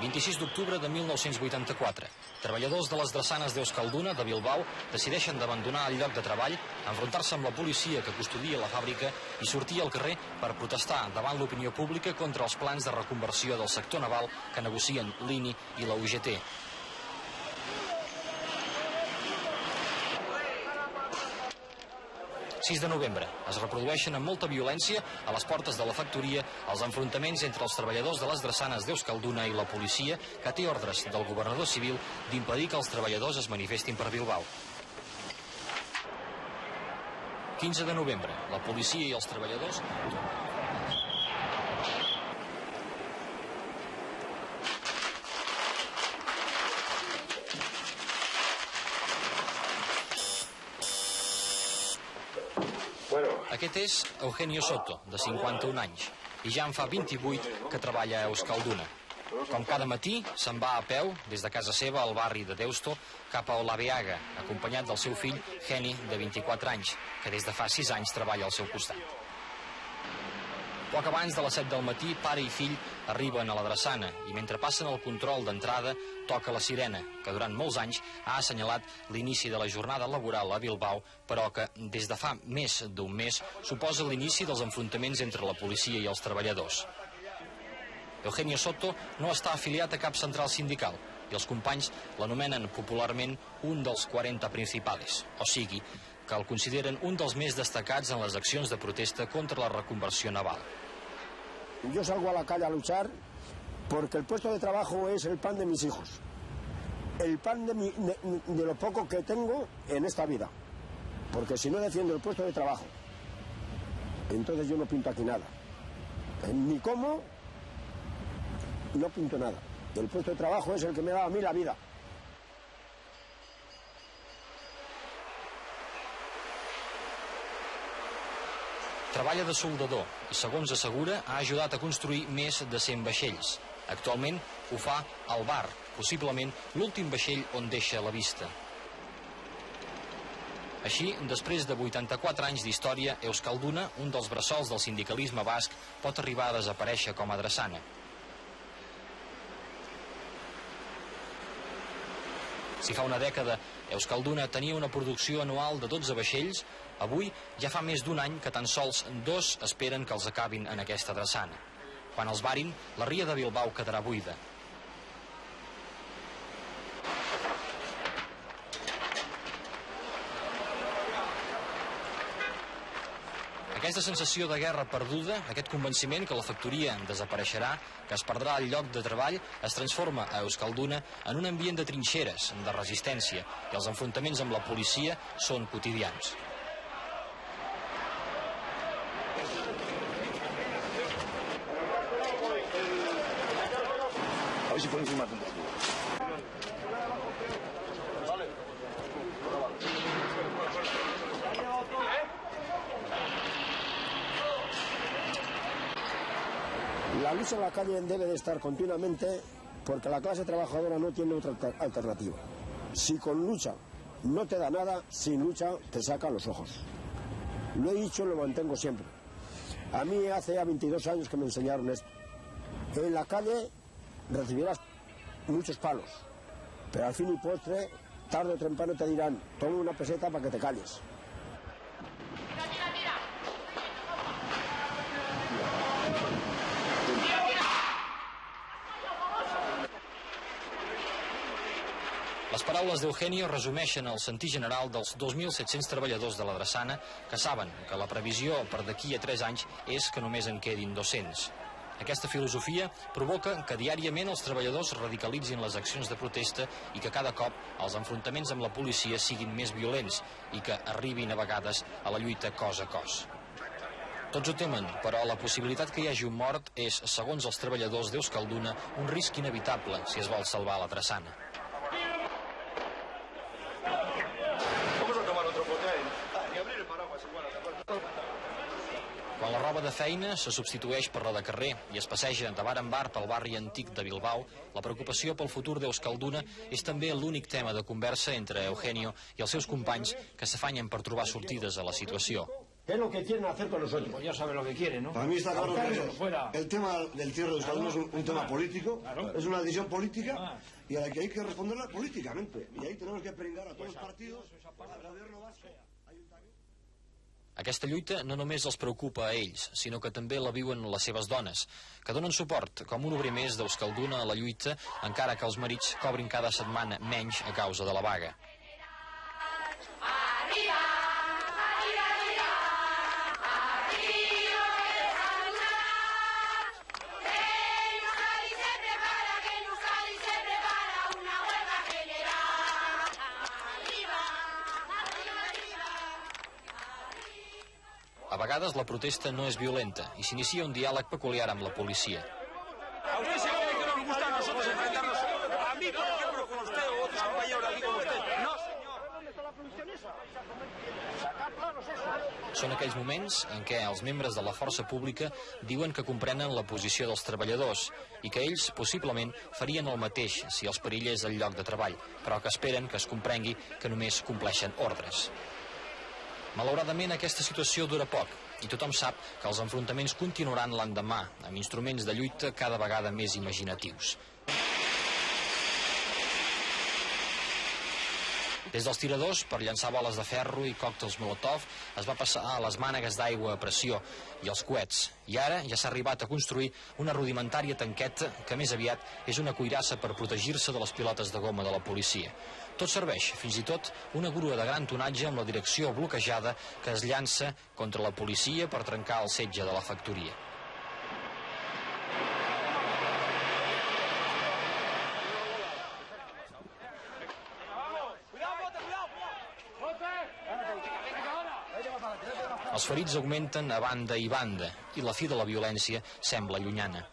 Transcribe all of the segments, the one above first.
26 d'octubre de 1984. Treballadors de les drassanes d'Euskalduna de Bilbao decideixen d'abandonar el lloc de treball, enfrontar-se amb la policia que custodia la fàbrica i sortir al carrer per protestar davant l'opinió pública contra els plans de reconversió del sector naval que negocien l'INI i la UGT. 6 de novembre. Es reprodueixen amb molta violència a les portes de la factoria els enfrontaments entre els treballadors de les drassanes d'Euskalduna i la policia que té ordres del governador civil d'impedir que els treballadors es manifestin per Bilbao. 15 de novembre. La policia i els treballadors Aquest és Eugenio Soto, de 51 anys, i ja en fa 28 que treballa a Euskalduna. Com cada matí, se'n va a peu, des de casa seva al barri de Deusto, cap a Olaveaga, acompanyat del seu fill, Geni, de 24 anys, que des de fa 6 anys treballa al seu costat. Poc abans de les 7 del matí, pare i fill arriben a la drassana i mentre passen el control d'entrada toca la sirena, que durant molts anys ha assenyalat l'inici de la jornada laboral a Bilbao, però que des de fa més d'un mes suposa l'inici dels enfrontaments entre la policia i els treballadors. Eugenio Soto no està afiliat a cap central sindical i els companys l'anomenen popularment un dels 40 principales, o sigui, que el consideren un dels més destacats en les accions de protesta contra la reconversió naval. Yo salgo a la calle a luchar porque el puesto de trabajo es el pan de mis hijos, el pan de, mi, de lo poco que tengo en esta vida, porque si no defiendo el puesto de trabajo, entonces yo no pinto aquí nada. Ni como, no pinto nada. El puesto de trabajo es el que me da a mí la vida. Treballa de soldador i, segons assegura, ha ajudat a construir més de 100 vaixells. Actualment ho fa al bar, possiblement l'últim vaixell on deixa la vista. Així, després de 84 anys d'història, Euskalduna, un dels bressols del sindicalisme basc, pot arribar a desaparèixer com a drassana. Si fa una dècada Euskalduna tenia una producció anual de 12 vaixells, avui ja fa més d'un any que tan sols dos esperen que els acabin en aquesta drassana. Quan els varin, la ria de Bilbao quedarà buida. Aquesta sensació de guerra perduda, aquest convenciment que la factoria desapareixerà, que es perdrà el lloc de treball, es transforma a Euskalduna en un ambient de trinxeres, de resistència, i els enfrontaments amb la policia són quotidians. Un poco. La lucha en la calle debe de estar continuamente porque la clase trabajadora no tiene otra alter- alternativa. Si con lucha no te da nada, sin lucha te saca los ojos. Lo he dicho y lo mantengo siempre. A mí hace ya 22 años que me enseñaron esto. En la calle recibirás muchos palos, pero al fin y postre, tarde o temprano te dirán, toma una peseta para que te calles. Les paraules d'Eugenio resumeixen el sentir general dels 2.700 treballadors de la Drassana que saben que la previsió per d'aquí a 3 anys és que només en quedin 200. Aquesta filosofia provoca que diàriament els treballadors radicalitzin les accions de protesta i que cada cop els enfrontaments amb la policia siguin més violents i que arribin a vegades a la lluita cos a cos. Tots ho temen, però la possibilitat que hi hagi un mort és, segons els treballadors d'Euskalduna, un risc inevitable si es vol salvar la Drassana. Quan la roba de feina se substitueix per la de carrer i es passeja de bar en bar pel barri antic de Bilbao, la preocupació pel futur d'Euskalduna és també l'únic tema de conversa entre Eugenio i els seus companys que s'afanyen per trobar sortides a la situació. ¿Qué es lo que quieren hacer con nosotros? Pues ya sabe lo que quieren, ¿no? Para mí está claro que el tema del cierre de Euskalduna es un, un tema político, Claro. es una decisión política y a la que hay que responderla políticamente. Y ahí tenemos que pringar a todos los partidos, al gobierno vasco. Aquesta lluita no només els preocupa a ells, sinó que també la viuen les seves dones, que donen suport com un obrer més d'Euskalduna a la lluita, encara que els marits cobrin cada setmana menys a causa de la vaga. Vegades la protesta no és violenta i s'inicia un diàleg peculiar amb la policia. ¿A usted se cree que nos gusta a nosotros enfrentarnos? A mí, por ejemplo, con usted o otros compañeros aquí con usted. No. Són aquells moments en què els membres de la força pública diuen que comprenen la posició dels treballadors i que ells possiblement farien el mateix si els perillés el lloc de treball, però que esperen que es comprengui que només compleixen ordres. Malauradament aquesta situació dura poc i tothom sap que els enfrontaments continuaran l'endemà amb instruments de lluita cada vegada més imaginatius. Des dels tiradors, per llançar boles de ferro i còctels Molotov, es va passar a les mànegues d'aigua a pressió i els coets. I ara ja s'ha arribat a construir una rudimentària tanqueta que més aviat és una cuirassa per protegir-se de les pilotes de goma de la policia. Tot serveix, fins i tot una grua de gran tonatge amb la direcció bloquejada que es llança contra la policia per trencar el setge de la factoria. Els ferits augmenten a banda i banda i la fi de la violència sembla llunyana.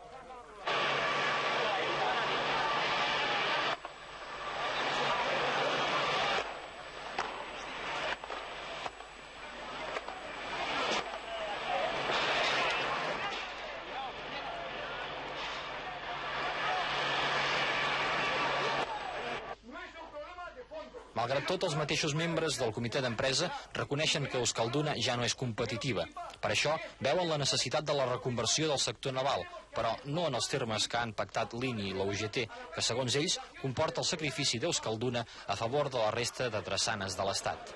Malgrat tot, els mateixos membres del comitè d'empresa reconeixen que Euskalduna ja no és competitiva. Per això, veuen la necessitat de la reconversió del sector naval, però no en els termes que han pactat l'INI i la UGT, que segons ells comporta el sacrifici d'Euskalduna a favor de la resta de drassanes de l'Estat.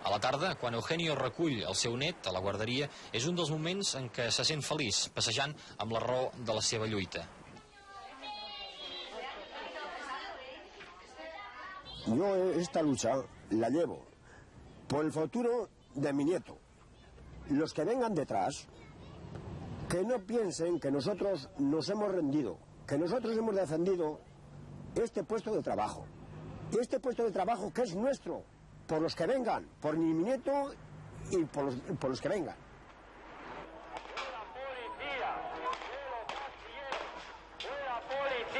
A la tarda, quan Eugenio recull el seu net a la guarderia, és un dels moments en què se sent feliç, passejant amb la raó de la seva lluita. Yo esta lucha la llevo por el futuro de mi nieto. Los que vengan detrás, que no piensen que nosotros nos hemos rendido, que nosotros hemos defendido este puesto de trabajo. Este puesto de trabajo que es nuestro, por los que vengan, por mi nieto y por los, por los que vengan.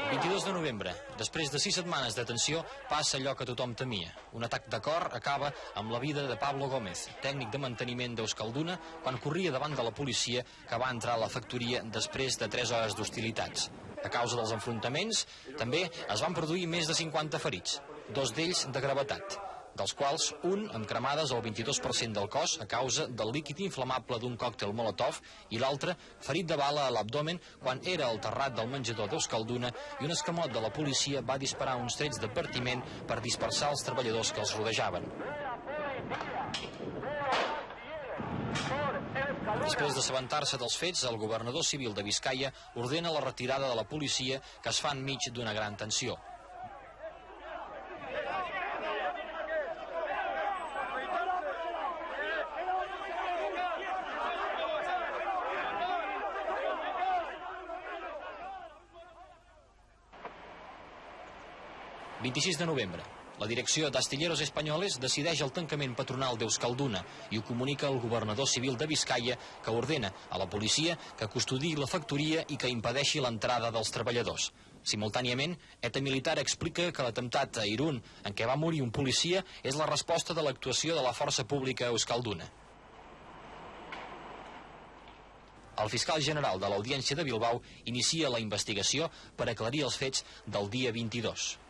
22 de novembre, després de sis setmanes de tensió, passa allò que tothom temia. Un atac de cor acaba amb la vida de Pablo Gómez, tècnic de manteniment d'Euskalduna, quan corria davant de la policia que va entrar a la factoria després de 3 hores d'hostilitats. A causa dels enfrontaments, també es van produir més de 50 ferits, dos d'ells de gravetat dels quals un amb cremades al 22% del cos a causa del líquid inflamable d'un còctel Molotov i l'altre ferit de bala a l'abdomen quan era al terrat del menjador d'Euskalduna i un escamot de la policia va disparar uns trets d'advertiment per dispersar els treballadors que els rodejaven. Després d'assabentar-se dels fets, el governador civil de Vizcaya ordena la retirada de la policia que es fa enmig d'una gran tensió. ...26 de novembre. La direcció d'Astilleros Espanyoles decideix el tancament patronal d'Euskalduna i ho comunica al governador civil de Vizcaya que ordena a la policia que custodi la factoria i que impedeixi l'entrada dels treballadors. Simultàniament, ETA Militar explica que l'atemptat a Irún, en què va morir un policia, és la resposta de l'actuació de la força pública Euskalduna. El fiscal general de l'Audiència de Bilbao inicia la investigació per aclarir els fets del dia 22.